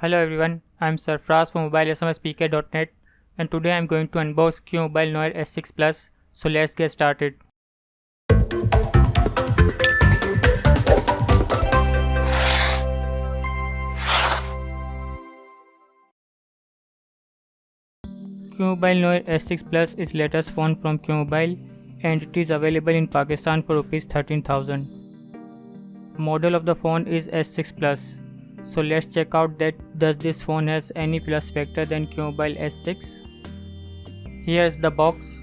Hello everyone, I am Sarfraz from mobilesmspk.net and today I am going to unbox QMobile Noir S6 Plus. So let's get started. QMobile Noir S6 Plus is latest phone from QMobile and it is available in Pakistan for rupees 13000. Model of the phone is S6 Plus so let's check out that does this phone has any plus factor than QMobile S6. Here's the box.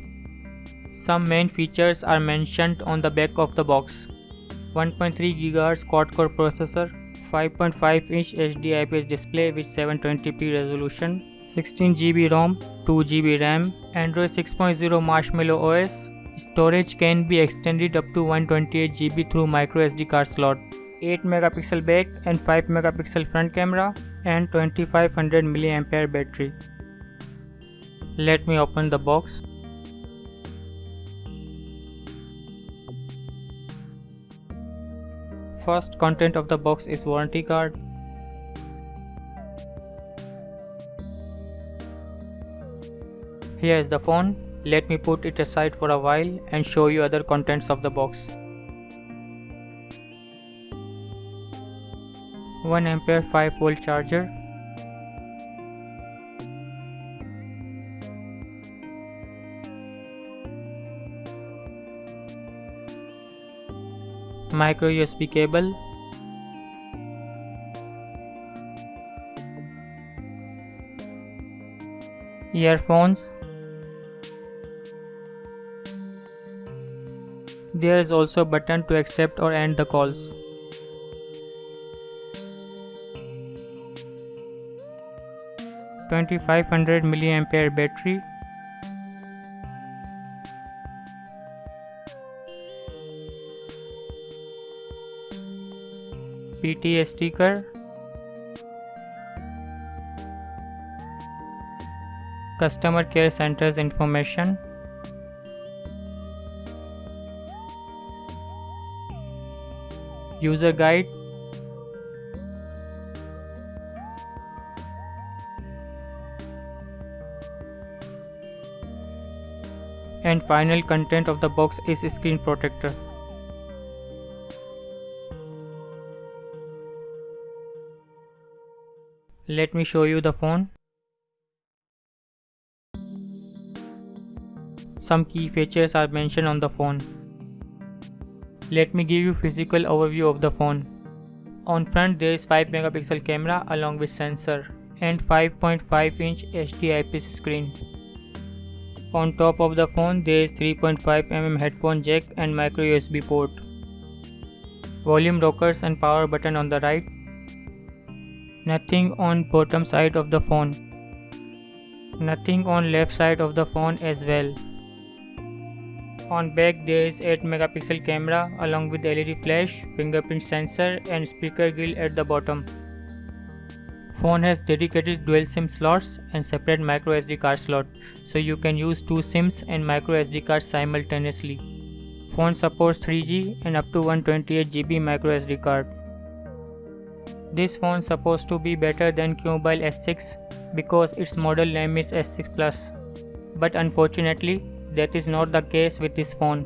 Some main features are mentioned on the back of the box. 1.3 GHz quad-core processor, 5.5 inch HD IPS display with 720p resolution, 16 GB ROM, 2 GB RAM, Android 6.0 Marshmallow OS. Storage can be extended up to 128 GB through micro SD card slot. 8 megapixel back and 5 megapixel front camera and 2500 mAh battery. Let me open the box. First content of the box is warranty card. Here is the phone. Let me put it aside for a while and show you other contents of the box. 1 ampere 5 volt charger. Micro USB cable. Earphones. There is also a button to accept or end the calls 2500 mAh battery. PTA sticker. Customer care centers information. User guide and final content of the box is screen protector. Let me show you the phone. Some key features are mentioned on the phone. Let me give you physical overview of the phone. On front there is 5 megapixel camera along with sensor and 5.5 inch HD IPS screen. On top of the phone there is 3.5mm headphone jack and micro USB port. Volume rockers and power button on the right. Nothing on bottom side of the phone. Nothing on left side of the phone as well. On back there is 8 megapixel camera along with LED flash, fingerprint sensor and speaker grill at the bottom. Phone has dedicated dual SIM slots and separate micro SD card slot, so you can use two SIMs and micro SD cards simultaneously. Phone supports 3G and up to 128 GB micro SD card. This phone supposed to be better than QMobile S6 because its model name is S6 Plus. But unfortunately, that is not the case with this phone.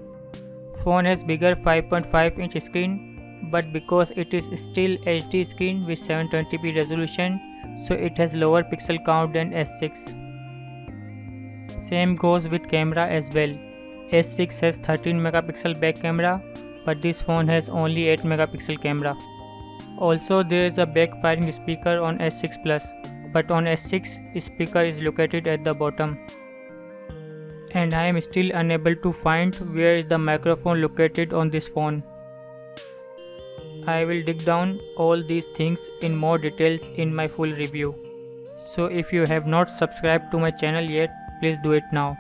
Phone has bigger 5.5 inch screen but because it is still HD screen with 720p resolution so it has lower pixel count than S6. Same goes with camera as well. S6 has 13 megapixel back camera but this phone has only 8 megapixel camera. Also there is a backfiring speaker on S6 Plus but on S6 speaker is located at the bottom. And I am still unable to find where is the microphone located on this phone. I will dig down all these things in more details in my full review. So if you have not subscribed to my channel yet, please do it now.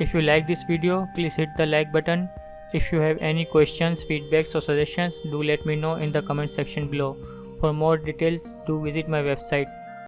If you like this video, please hit the like button. If you have any questions, feedbacks or suggestions, do let me know in the comment section below. For more details, do visit my website